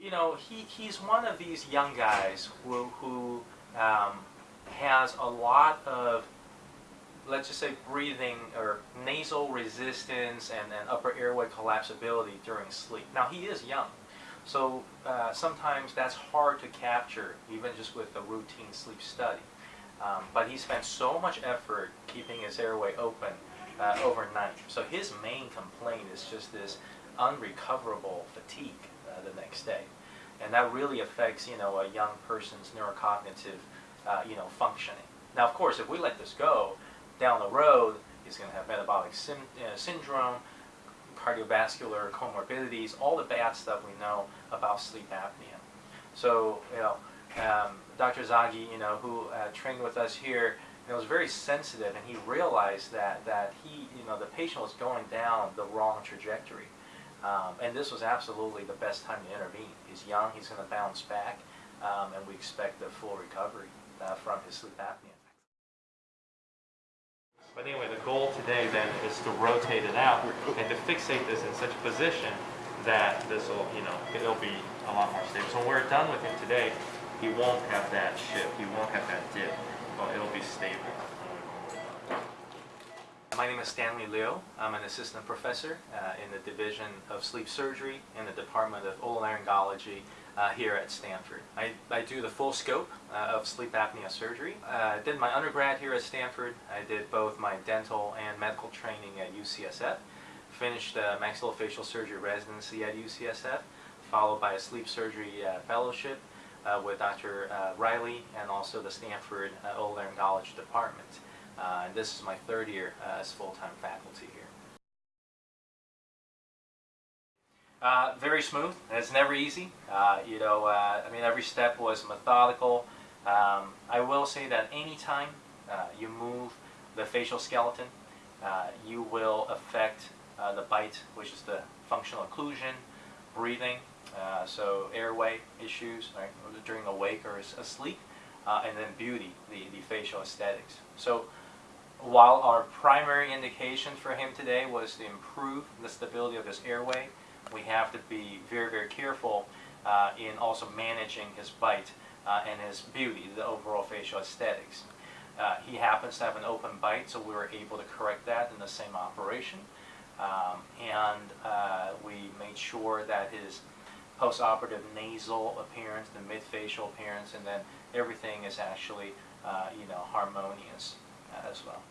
you know, he, he's one of these young guys who, who um, has a lot of, let's just say, breathing or nasal resistance and, and upper airway collapsibility during sleep. Now, he is young, so uh, sometimes that's hard to capture, even just with a routine sleep study. Um, but he spent so much effort keeping his airway open uh, overnight. So his main complaint is just this unrecoverable fatigue uh, the next day. And that really affects, you know, a young person's neurocognitive, uh, you know, functioning. Now, of course, if we let this go, down the road, he's going to have metabolic sy syndrome, cardiovascular comorbidities, all the bad stuff we know about sleep apnea. So, you know, um, Dr. Zaghi, you know, who uh, trained with us here, you know, was very sensitive, and he realized that that he, you know, the patient was going down the wrong trajectory, um, and this was absolutely the best time to intervene. He's young, he's going to bounce back, um, and we expect a full recovery uh, from his sleep apnea. But anyway, the goal today then is to rotate it out and to fixate this in such a position that this will, you know, it'll be a lot more stable. So when we're done with him today, he won't have that shift, he won't have that dip, it'll be stable. My name is Stanley Liu. I'm an assistant professor uh, in the Division of Sleep Surgery in the Department of Otolaryngology uh, here at Stanford. I, I do the full scope uh, of sleep apnea surgery. I did my undergrad here at Stanford. I did both my dental and medical training at UCSF. Finished a maxillofacial surgery residency at UCSF, followed by a sleep surgery uh, fellowship uh, with Dr. Uh, Riley and also the Stanford uh, Otolaryngology Department. Uh, and this is my third year uh, as full-time faculty here. Uh, very smooth. It's never easy. You know, I mean, every step was methodical. Um, I will say that anytime uh, you move the facial skeleton, you will affect the bite, which is the functional occlusion, breathing, so airway issues right, during awake or asleep, and then beauty, the, the facial aesthetics. So while our primary indication for him today was to improve the stability of his airway, we have to be very, very careful uh, in also managing his bite uh, and his beauty, the overall facial aesthetics. Uh, he happens to have an open bite, so we were able to correct that in the same operation. Um, and uh, we sure that his post-operative nasal appearance, the mid-facial appearance, and then everything is actually, uh, you know, harmonious as well.